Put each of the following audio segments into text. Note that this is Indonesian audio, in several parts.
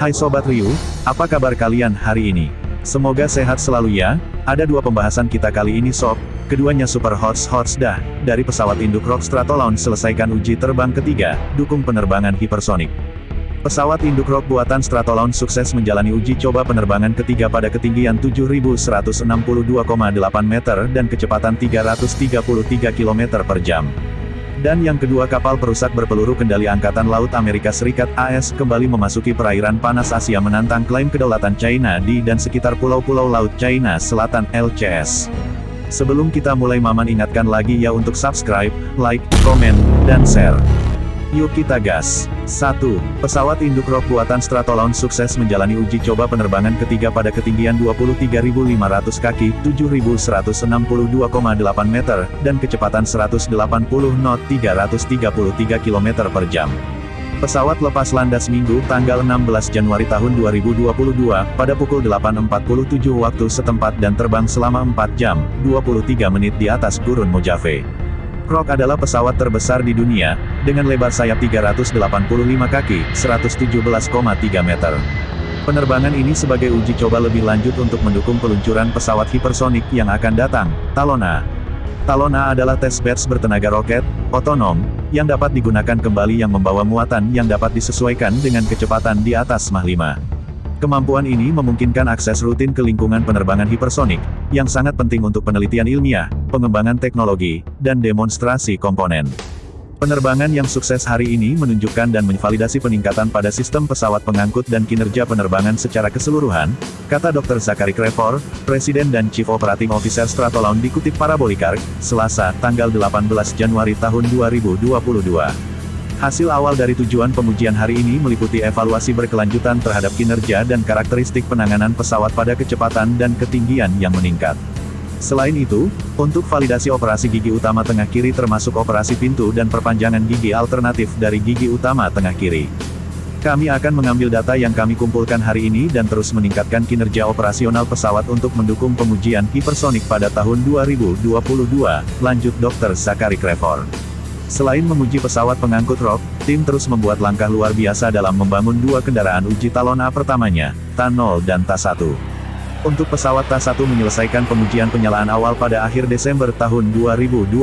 Hai Sobat Ryu, apa kabar kalian hari ini? Semoga sehat selalu ya, ada dua pembahasan kita kali ini sob, keduanya super hots hots dah, dari pesawat induk Rock Stratolaunch selesaikan uji terbang ketiga, dukung penerbangan hipersonik. Pesawat induk Rock buatan Stratolaunch sukses menjalani uji coba penerbangan ketiga pada ketinggian 7162,8 meter dan kecepatan 333 km per jam. Dan yang kedua kapal perusak berpeluru kendali Angkatan Laut Amerika Serikat AS kembali memasuki perairan panas Asia menantang klaim kedaulatan China di dan sekitar pulau-pulau Laut China Selatan LCS. Sebelum kita mulai Maman ingatkan lagi ya untuk subscribe, like, komen, dan share. Yuk kita gas. 1. Pesawat induk Rock buatan Stratolaunch sukses menjalani uji coba penerbangan ketiga pada ketinggian 23.500 kaki, 7.162,8 meter, dan kecepatan 180 knot 333 km per jam. Pesawat lepas landas Minggu, tanggal 16 Januari tahun 2022, pada pukul 8.47 waktu setempat dan terbang selama 4 jam, 23 menit di atas gurun Mojave. Rock adalah pesawat terbesar di dunia, dengan lebar sayap 385 kaki, 117,3 meter. Penerbangan ini sebagai uji coba lebih lanjut untuk mendukung peluncuran pesawat hipersonik yang akan datang, Talona. Talona adalah test beds bertenaga roket, otonom, yang dapat digunakan kembali yang membawa muatan yang dapat disesuaikan dengan kecepatan di atas Mach 5. Kemampuan ini memungkinkan akses rutin ke lingkungan penerbangan hipersonik, yang sangat penting untuk penelitian ilmiah, pengembangan teknologi, dan demonstrasi komponen. Penerbangan yang sukses hari ini menunjukkan dan menvalidasi peningkatan pada sistem pesawat pengangkut dan kinerja penerbangan secara keseluruhan, kata Dr. Zachary Crefor, Presiden dan Chief Operating Officer Stratolaun dikutip Parabolikark, Selasa, tanggal 18 Januari tahun 2022. Hasil awal dari tujuan pengujian hari ini meliputi evaluasi berkelanjutan terhadap kinerja dan karakteristik penanganan pesawat pada kecepatan dan ketinggian yang meningkat. Selain itu, untuk validasi operasi gigi utama tengah kiri termasuk operasi pintu dan perpanjangan gigi alternatif dari gigi utama tengah kiri. Kami akan mengambil data yang kami kumpulkan hari ini dan terus meningkatkan kinerja operasional pesawat untuk mendukung pengujian hipersonik pada tahun 2022, lanjut Dr. Zakari Krefor. Selain menguji pesawat pengangkut Rock, tim terus membuat langkah luar biasa dalam membangun dua kendaraan uji Talona pertamanya, Ta-0 dan Ta-1. Untuk pesawat Ta-1 menyelesaikan pengujian penyalaan awal pada akhir Desember tahun 2021.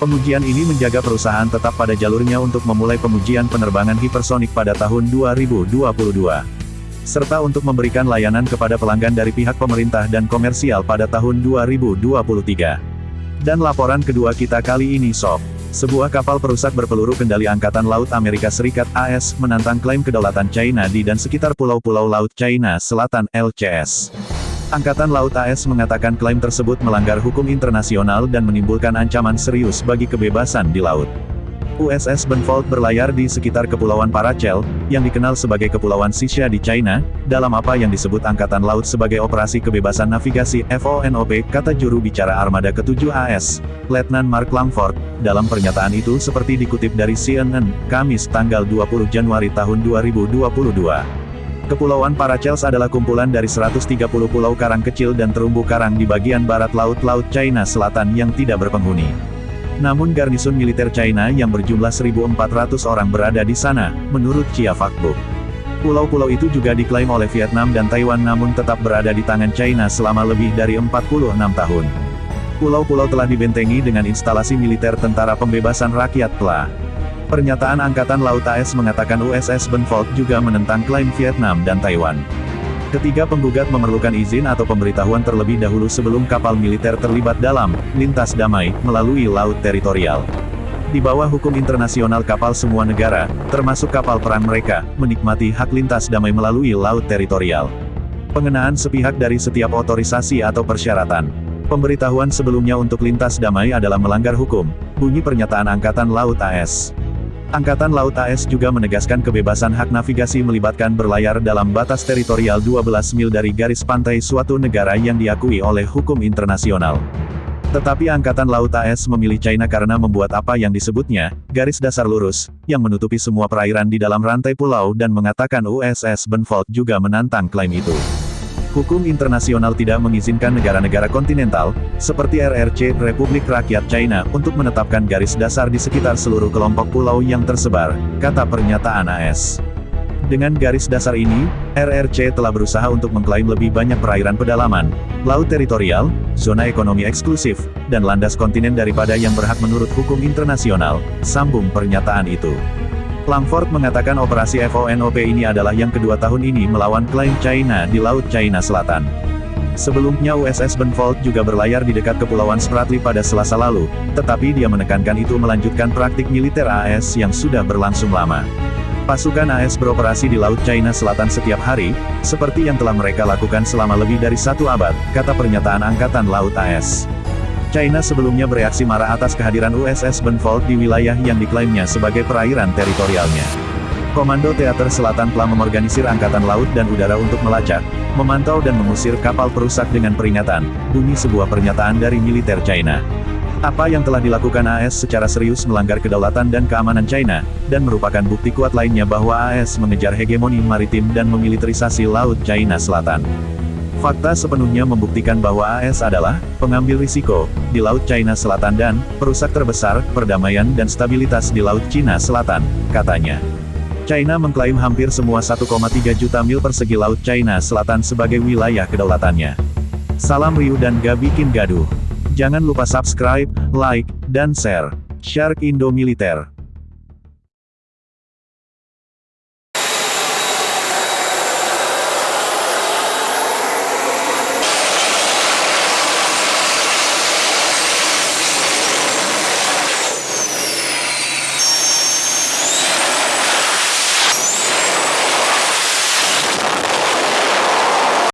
Pengujian ini menjaga perusahaan tetap pada jalurnya untuk memulai pengujian penerbangan hipersonik pada tahun 2022. Serta untuk memberikan layanan kepada pelanggan dari pihak pemerintah dan komersial pada tahun 2023. Dan laporan kedua kita kali ini sob. Sebuah kapal perusak berpeluru kendali Angkatan Laut Amerika Serikat AS menantang klaim kedaulatan China di dan sekitar pulau-pulau Laut China Selatan LCS. Angkatan Laut AS mengatakan klaim tersebut melanggar hukum internasional dan menimbulkan ancaman serius bagi kebebasan di laut. USS Benfold berlayar di sekitar Kepulauan Paracel, yang dikenal sebagai Kepulauan Sisha di China, dalam apa yang disebut Angkatan Laut sebagai Operasi Kebebasan Navigasi FONOP, kata juru bicara Armada ke-7 AS, Letnan Mark Langford, dalam pernyataan itu seperti dikutip dari CNN, Kamis tanggal 20 Januari tahun 2022. Kepulauan Paracels adalah kumpulan dari 130 pulau karang kecil dan terumbu karang di bagian barat laut-laut China Selatan yang tidak berpenghuni. Namun garnison militer China yang berjumlah 1.400 orang berada di sana, menurut Chia Fakbuk. Pulau-pulau itu juga diklaim oleh Vietnam dan Taiwan namun tetap berada di tangan China selama lebih dari 46 tahun. Pulau-pulau telah dibentengi dengan instalasi militer Tentara Pembebasan Rakyat PLA. Pernyataan Angkatan Laut AS mengatakan USS Benfold juga menentang klaim Vietnam dan Taiwan. Ketiga penggugat memerlukan izin atau pemberitahuan terlebih dahulu sebelum kapal militer terlibat dalam lintas damai melalui laut teritorial. Di bawah hukum internasional kapal semua negara, termasuk kapal perang mereka, menikmati hak lintas damai melalui laut teritorial. Pengenaan sepihak dari setiap otorisasi atau persyaratan. Pemberitahuan sebelumnya untuk lintas damai adalah melanggar hukum, bunyi pernyataan Angkatan Laut AS. Angkatan Laut AS juga menegaskan kebebasan hak navigasi melibatkan berlayar dalam batas teritorial 12 mil dari garis pantai suatu negara yang diakui oleh hukum internasional. Tetapi Angkatan Laut AS memilih China karena membuat apa yang disebutnya, garis dasar lurus, yang menutupi semua perairan di dalam rantai pulau dan mengatakan USS Benfold juga menantang klaim itu. Hukum internasional tidak mengizinkan negara-negara kontinental, seperti RRC Republik Rakyat China, untuk menetapkan garis dasar di sekitar seluruh kelompok pulau yang tersebar, kata pernyataan AS. Dengan garis dasar ini, RRC telah berusaha untuk mengklaim lebih banyak perairan pedalaman, laut teritorial, zona ekonomi eksklusif, dan landas kontinen daripada yang berhak menurut hukum internasional, sambung pernyataan itu. Langford mengatakan operasi FONOP ini adalah yang kedua tahun ini melawan klaim China di Laut China Selatan. Sebelumnya USS Benfold juga berlayar di dekat Kepulauan Spratly pada selasa lalu, tetapi dia menekankan itu melanjutkan praktik militer AS yang sudah berlangsung lama. Pasukan AS beroperasi di Laut China Selatan setiap hari, seperti yang telah mereka lakukan selama lebih dari satu abad, kata pernyataan Angkatan Laut AS. China sebelumnya bereaksi marah atas kehadiran USS Benfold di wilayah yang diklaimnya sebagai perairan teritorialnya. Komando Teater Selatan telah memorganisir Angkatan Laut dan Udara untuk melacak, memantau dan mengusir kapal perusak dengan peringatan, bunyi sebuah pernyataan dari militer China. Apa yang telah dilakukan AS secara serius melanggar kedaulatan dan keamanan China, dan merupakan bukti kuat lainnya bahwa AS mengejar hegemoni maritim dan memiliterisasi Laut China Selatan. Fakta sepenuhnya membuktikan bahwa AS adalah pengambil risiko di Laut China Selatan dan perusak terbesar perdamaian dan stabilitas di Laut Cina Selatan, katanya. China mengklaim hampir semua 1,3 juta mil persegi Laut China Selatan sebagai wilayah kedaulatannya. Salam Ryu dan gak bikin gaduh. Jangan lupa subscribe, like, dan share. Shark Indo Militer